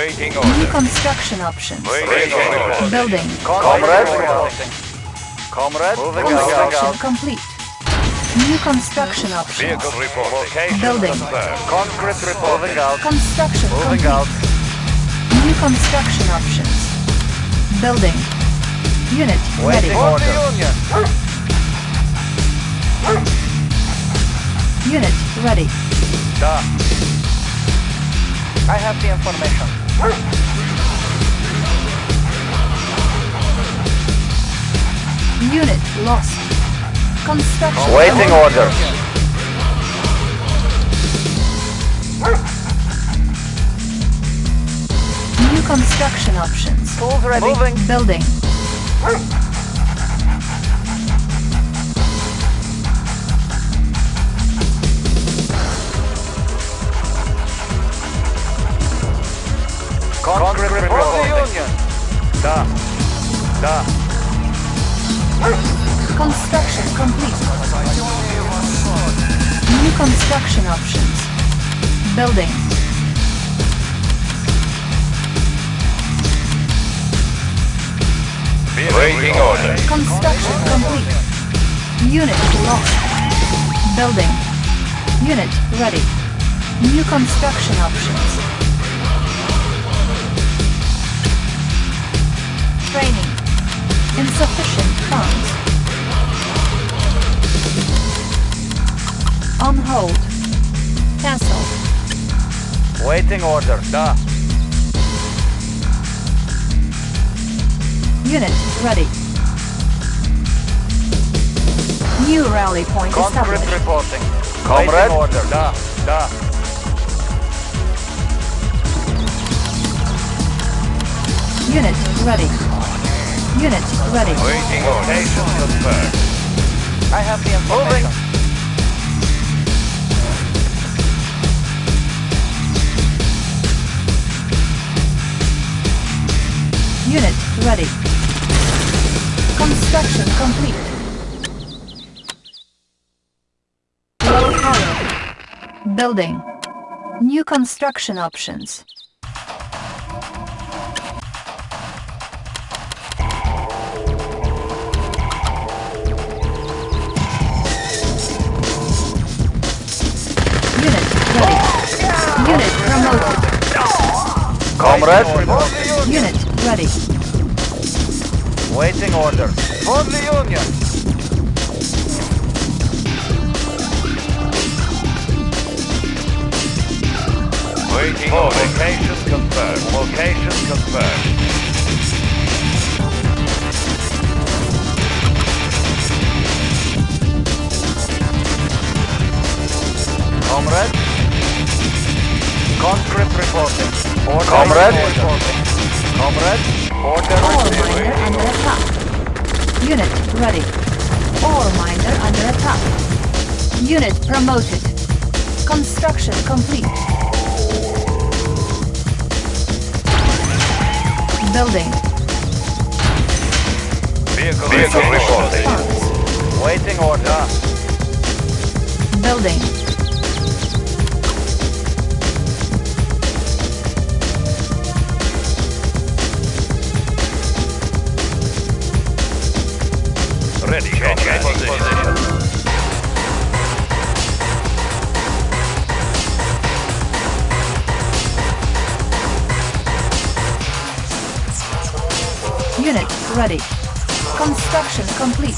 Waiting New construction options. Waiting order. Building. Comrade reporting. Comrade moving Construction out. complete. New construction options. Vehicle reporting. Location Building. confirmed. Conscript reporting out. Construction Moving complete. out. New construction options. Building. Unit ready. Waiting order. Union. Unit ready. Da. I have the information. Unit lost. Construction Waiting complete. order. New construction options. Tools ready. Moving. Building. Da. Da. Construction complete. New construction options. Building. Waiting order. Construction complete. Unit lost. Building. Unit ready. New construction options. Training. Insufficient funds. On hold. Cancel. Waiting order. Da. Unit ready. New rally point Conscript established. reporting. Comrade? Waiting order. Da. Da. Unit ready. Unit ready. Waiting order. Location confirmed. I have the information. Unit ready. Construction complete. Low power. Building. New construction options. Comrade? Reporting. Unit ready. Waiting order. For the Union. Waiting Oh, order. location confirmed. Location confirmed. Comrade? Conscript reporting. Order Comrade? reporting. Comrade? Order Ore received. miner under attack. Unit ready. Ore miner under attack. Unit promoted. Construction complete. Building. Vehicle, Vehicle reporting. Waiting order. Building. Ready. Construction complete.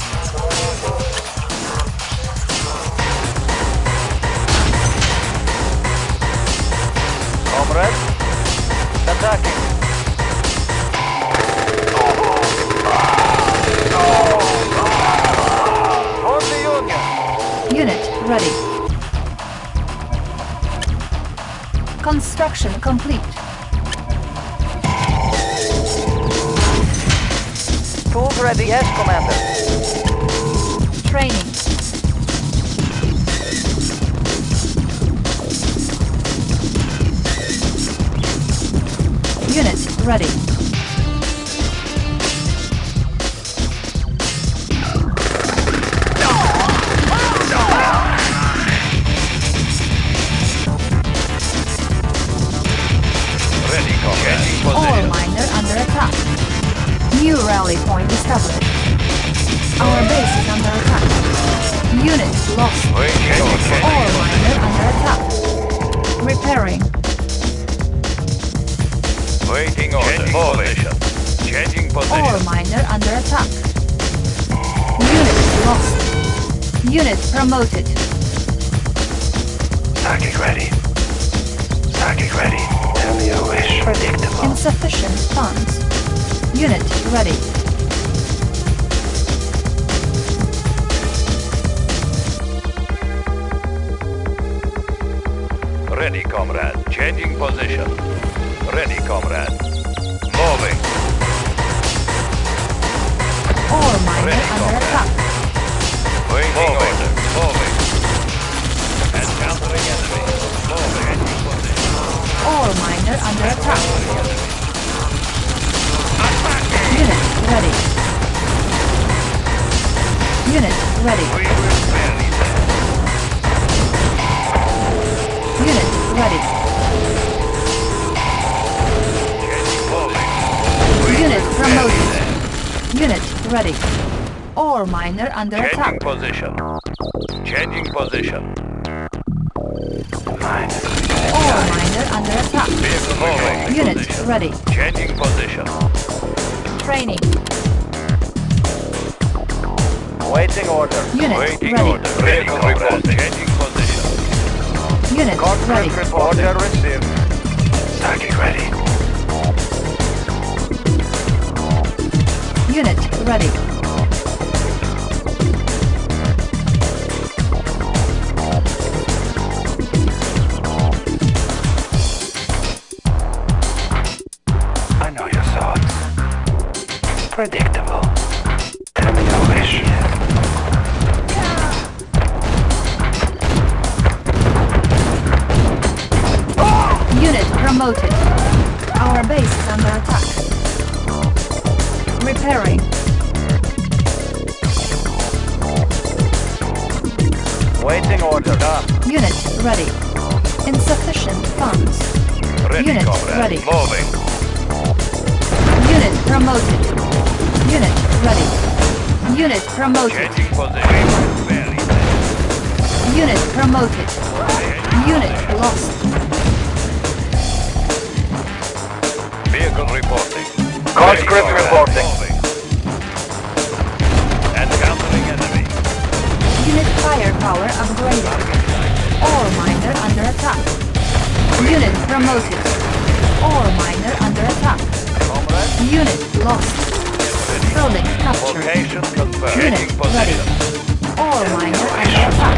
Comrade? Attacking. For the Union. Unit ready. Construction complete. Tools ready. Yes, Commander. Training. Unit ready. Rally point established. Our base is under attack. Unit lost. Waiting order. Miner under attack. Repairing. Waiting order. Position. Changing Ore position. miner under attack. Unit lost. Unit promoted. Target ready. Target ready. Tell me your wish. Predictable. Insufficient funds. Unit ready. Ready, comrade. Changing position. Ready, comrade. Moving. All miner Ready, under comrade. attack. Waiting order. Moving. Encountering enemy. Moving. Changing position. Ore miner under attack. Unit ready. Unit ready. Unit ready. Unit promoted. Unit ready. Ore miner under Changing attack. position. Changing position. Ore miner under attack. Unit ready. Changing position. Training. Waiting order. Unit Waiting ready. order. Vehicle report. Changing position. Unit ready. Conscript report. Order received. Target ready. Unit ready. Predictable. Tell me your wish. Unit promoted. Our base is under attack. Repairing. Waiting order. Unit ready. Insufficient funds. Ready, Unit comrade. ready. Moving. Unit promoted. Unit ready. Unit promoted. Changing position. Very Unit promoted. Unit lost. Vehicle reporting. Conscript reporting. Encountering enemy. Unit firepower upgraded. Ore miner under attack. Unit promoted. Ore miner under attack. Unit lost. Building captured. Location confirmed. Unit Changing ready. position. Ore miner under attack.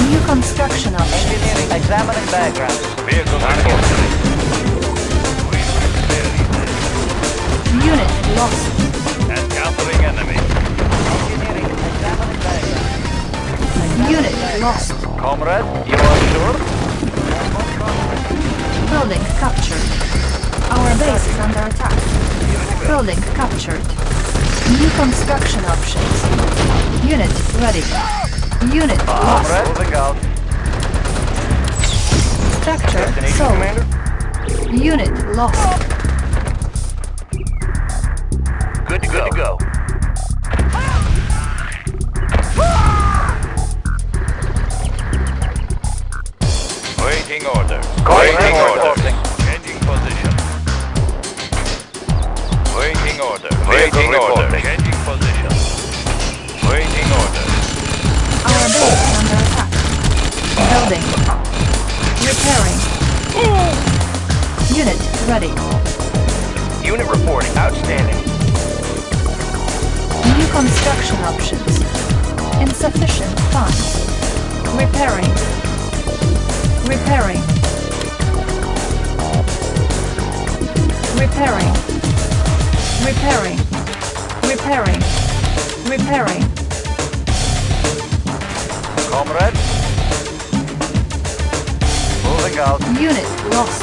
New construction options. Engineering. Examining background. Vehicle reporting. Unit lost. Encountering enemy. Engineering. Examining background. Unit lost. Comrade, you are sure? Building captured. Our base is under attack. Building captured. New construction options. Unit ready. Unit lost. Moving out. Structure Destination, sold. Commander. Unit lost. Good to go. Good to go. Waiting order. Waiting Waiting Waiting order. Waiting order. Changing position. Waiting order. Our base is under attack. Building. Repairing. Unit ready. Unit reporting. Outstanding. New construction options. Insufficient funds. Repairing. Repairing. Repairing. Repairing. Repairing. Repairing. Comrade. Moving out. Unit lost.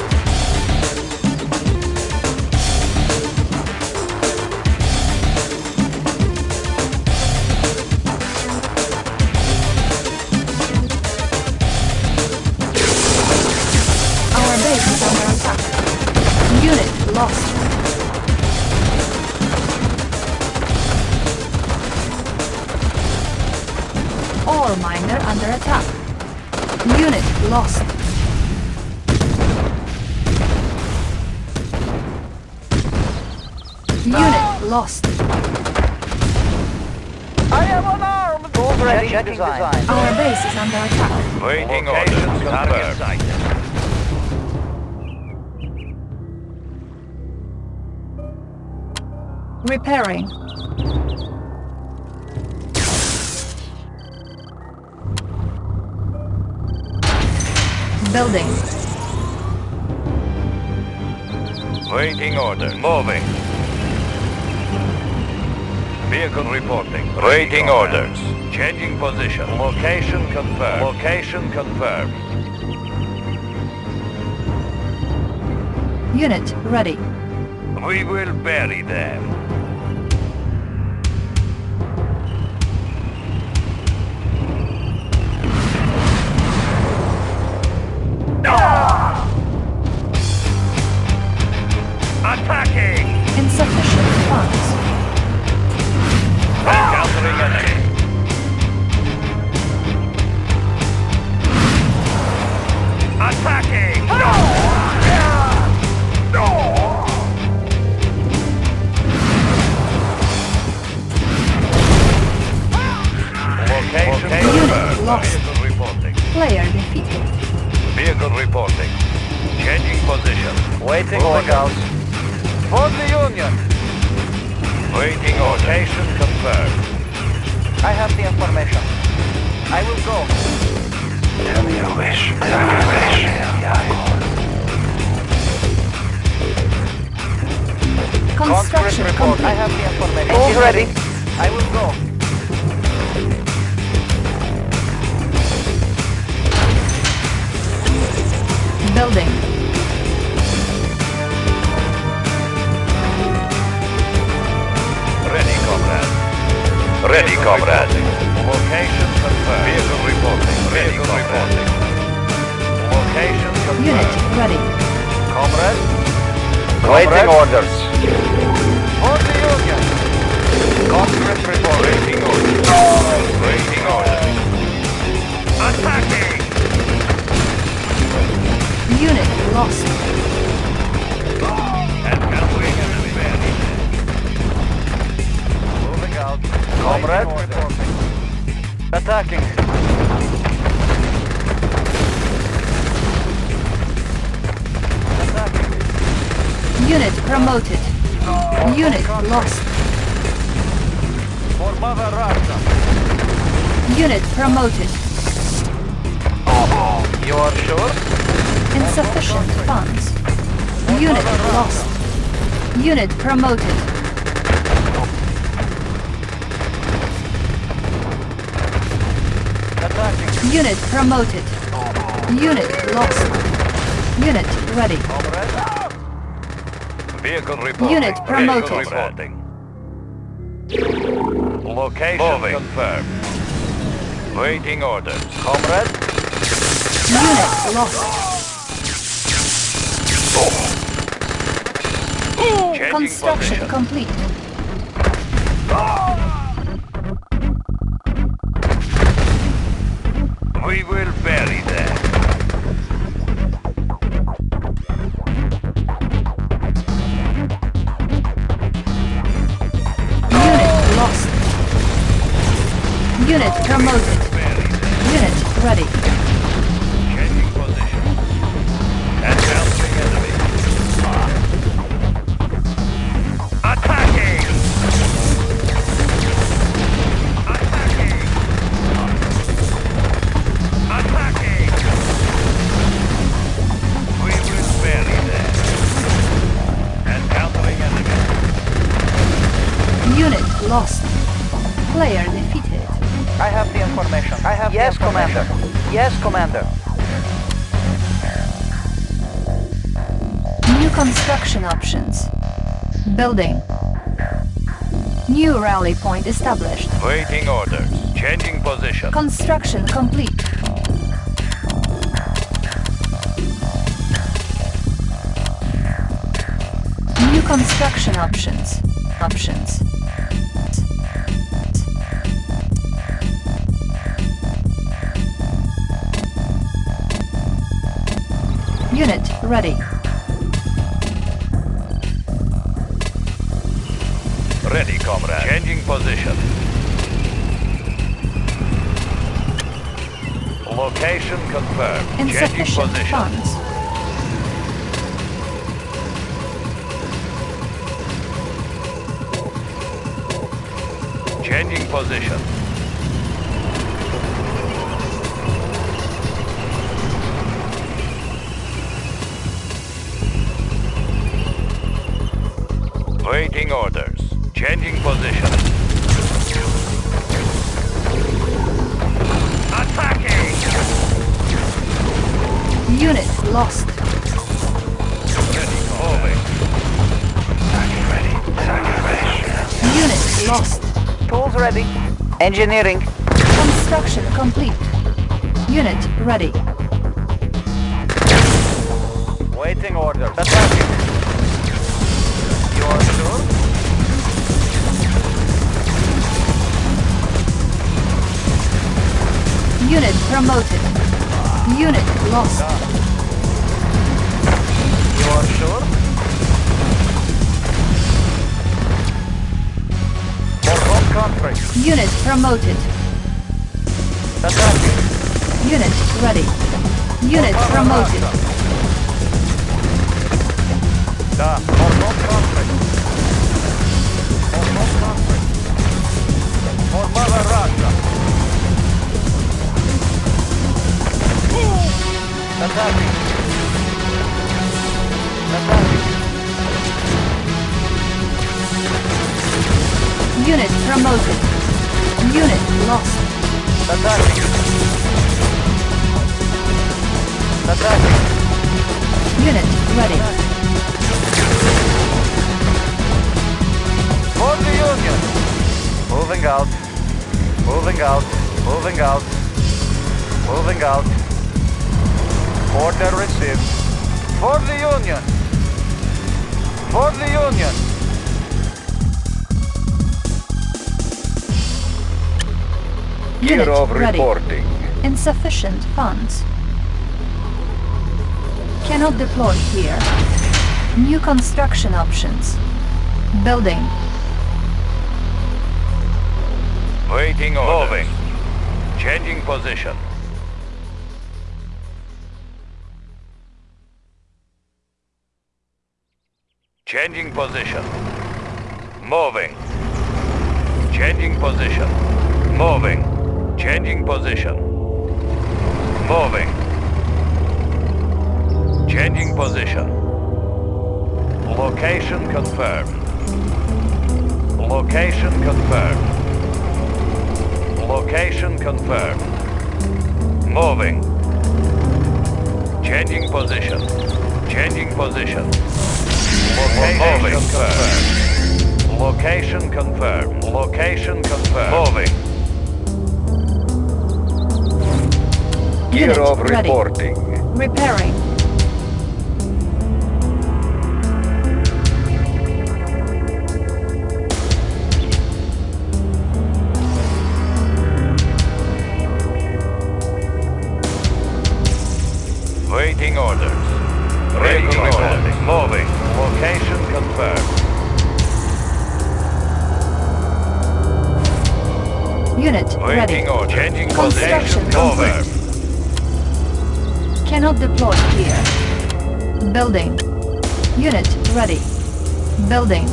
Our base is under attack. Unit lost. Ore miner under attack. Unit lost. Unit lost. I am unarmed! Tools ready. Checking design. Our base is under attack. Waiting orders. Target. Repairing. Building. Waiting order. Moving. Vehicle reporting. Waiting orders. Changing position. Location confirmed. Location confirmed. Unit ready. We will bury them. Construction complete. I have the information. Tools ready. I will go. Building. Ready, comrade. Ready, comrade. Location confirmed. Vehicle reporting. Vehicle reporting. Location confirmed. Unit ready. Comrade. Waiting orders. For the Union. Conscript report. Waiting orders. Waiting orders. Attacking! Unit lost. Encountering enemy. Moving out. Comrade. Waiting orders. Attacking. Attacking. Unit promoted. Unit lost. Unit promoted. You are sure? Insufficient funds. Unit lost. Unit promoted. Unit promoted. Unit lost. Unit ready. Comrade. Vehicle reporting. Unit promoted. Vehicle reporting. Location confirmed. Waiting orders. Comrade. Unit lost. Changing Construction position. complete. We lost. Player defeated. I have the information. I have Yes, the information. Commander. Yes, Commander. New construction options. Building. New rally point established. Waiting orders. Changing position. Construction complete. New construction options. Options. Unit ready. Ready, comrade. Changing position. Location confirmed. Changing position. funds. Changing position. Waiting orders. Changing position. Attacking! Unit lost. Ready, moving. Target ready. Target ready. Unit lost. Tools ready. Engineering. Construction complete. Unit ready. Waiting orders. Attacking. Unit promoted. Unit lost. You are sure? For home country. Unit promoted. Attacking. Unit ready. Unit promoted. Да, for home country. For home country. For mother Unit promoted. Unit lost. Attacking. Attacking. Unit ready. For the Union. Moving out. Moving out. Moving out. Moving out. Order received. For the Union. For the Union. Unit Year of ready. reporting. Insufficient funds. Cannot deploy here. New construction options. Building. Waiting orders. Moving. Changing position. Changing position. Moving. Changing position. Moving. Changing position. Moving. Changing position. Location confirmed. Location confirmed. Location confirmed. Moving. Changing position. Changing position. Location confirmed. Location confirmed. Location confirmed. Moving. Year Unit of ready. reporting. Repairing. Building.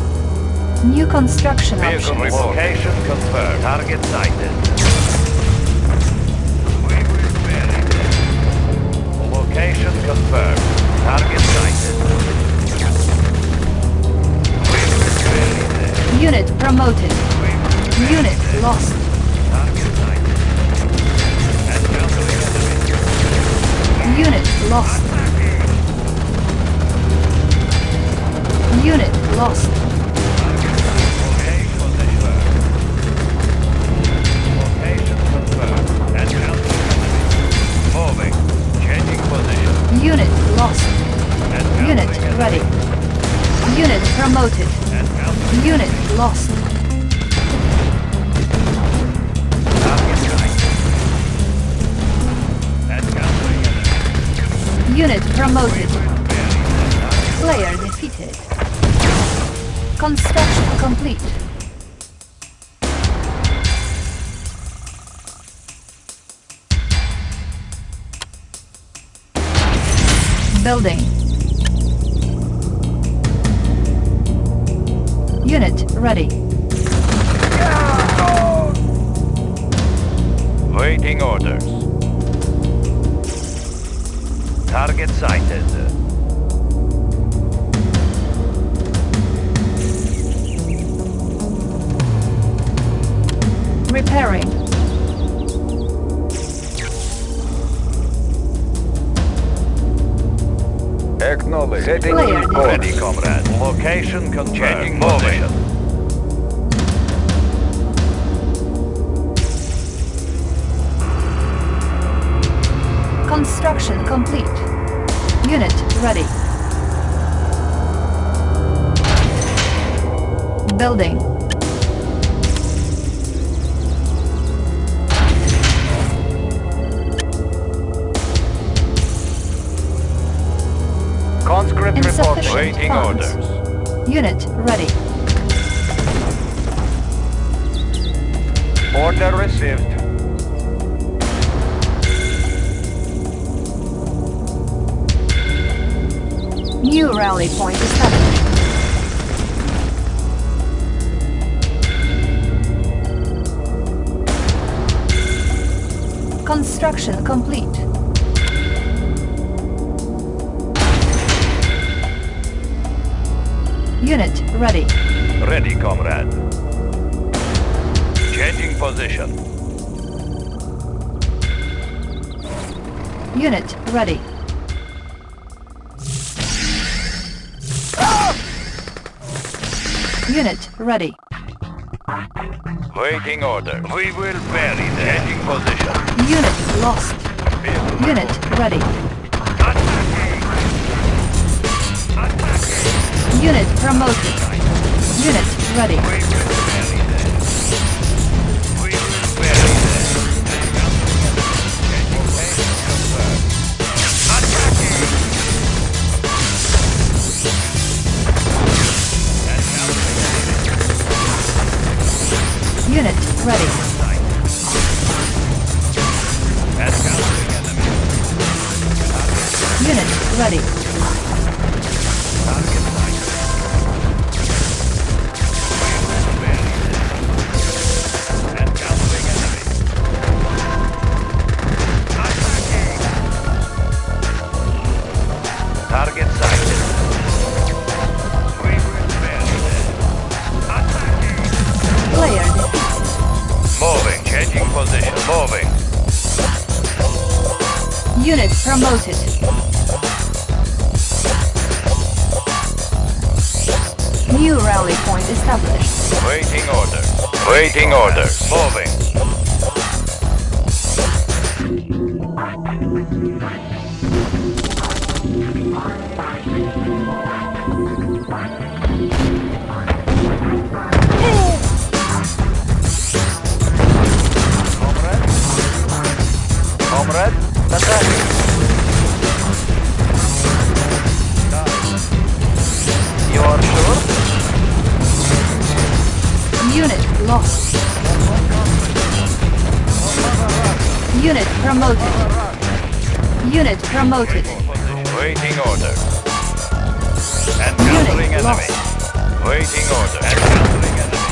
New construction Vehicle options. location confirmed. Target sighted. We will vary. Location confirmed. Target sighted. We will vary there. Unit promoted. We will vary Unit lost. Target sighted. Encountering enemy. Unit lost. Changing position. Unit lost. Unit ready. Unit promoted. Unit lost. Unit promoted. Player. Construction complete. Building. Unit ready. Waiting orders. Target sighted. Repairing. Acknowledge. Setting Player course. Ready, comrade. Location confirmed. Changing position. Construction complete. Unit ready. Building. Conscript report. Insufficient Waiting funds. orders. Unit ready. Order received. New rally point established. Construction complete. Unit ready. Ready, comrade. Changing position. Unit ready. Unit ready. Waiting order. We will bury them. Changing position. Unit lost. Unit ready. Unit promoted. Unit ready. We will bury them. Promoted. Waiting. And Unit enemy. lost. Waiting order. And countering enemy.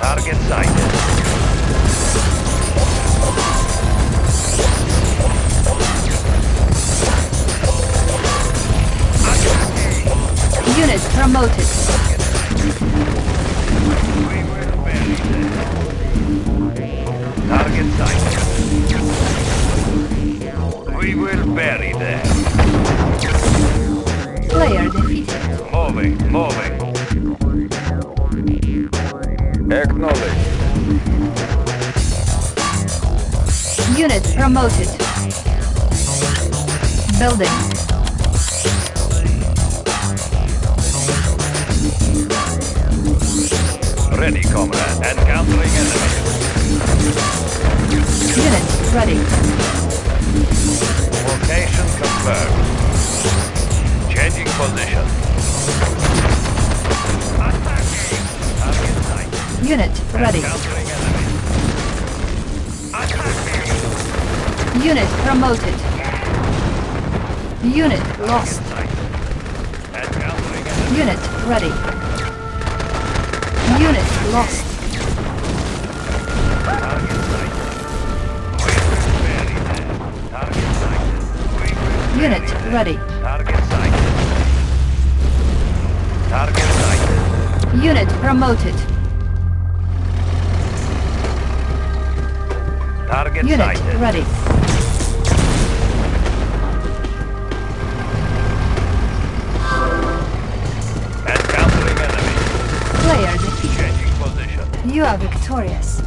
Target sighted. Unit promoted. We will bury them. Target sighted. Will bury them. Player defeated. Moving, moving. Acknowledge. Unit promoted. Building. Ready, comrade. And countering enemy. Unit ready. Location confirmed. Confirmed. Changing position. Attacking. Unit ready. Encountering enemy. Attacking. Unit promoted. Unit lost. Sight. Encountering enemy. Unit ready. Unit lost. Target Unit ready. Target sight. Target sight. Unit promoted. Target Unit sighted. ready. Encountering enemy. Player defeated. Changing position. You are victorious.